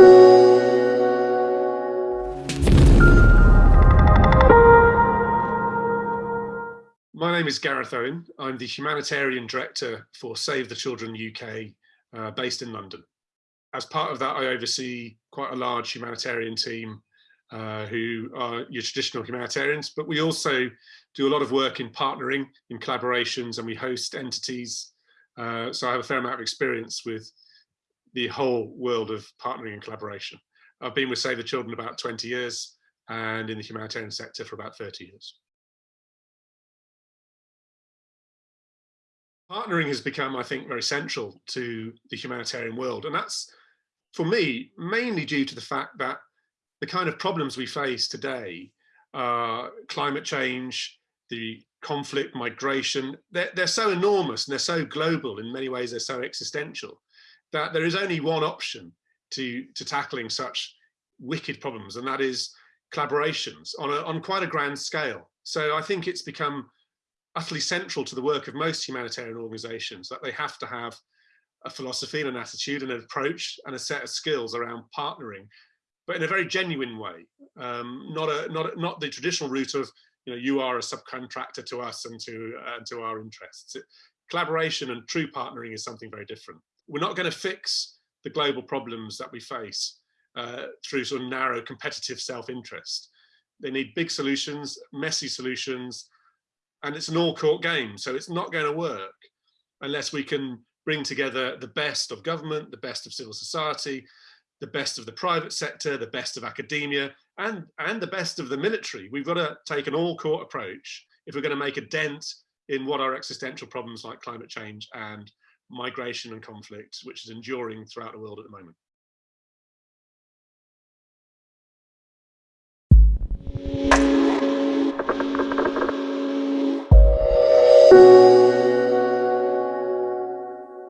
My name is Gareth Owen. I'm the Humanitarian Director for Save the Children UK, uh, based in London. As part of that, I oversee quite a large humanitarian team uh, who are your traditional humanitarians, but we also do a lot of work in partnering, in collaborations, and we host entities. Uh, so I have a fair amount of experience with the whole world of partnering and collaboration. I've been with Save the Children about 20 years and in the humanitarian sector for about 30 years. partnering has become, I think, very central to the humanitarian world. And that's, for me, mainly due to the fact that the kind of problems we face today, uh, climate change, the conflict, migration, they're, they're so enormous and they're so global, in many ways they're so existential, that there is only one option to, to tackling such wicked problems, and that is collaborations on, a, on quite a grand scale. So I think it's become utterly central to the work of most humanitarian organizations, that they have to have a philosophy and an attitude and an approach and a set of skills around partnering, but in a very genuine way, um, not, a, not, not the traditional route of, you know, you are a subcontractor to us and to, uh, to our interests. Collaboration and true partnering is something very different. We're not going to fix the global problems that we face uh, through sort of narrow competitive self-interest. They need big solutions, messy solutions, and it's an all court game. So it's not going to work unless we can bring together the best of government, the best of civil society, the best of the private sector, the best of academia, and, and the best of the military. We've got to take an all court approach if we're going to make a dent in what are existential problems like climate change and migration and conflict, which is enduring throughout the world at the moment.